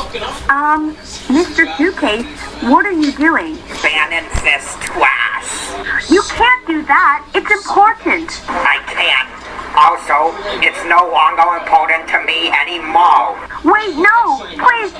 Um, Mr. Suitcase, what are you doing? Bannon fist twice. You can't do that. It's important. I can't. Also, it's no longer important to me anymore. Wait, no. Please.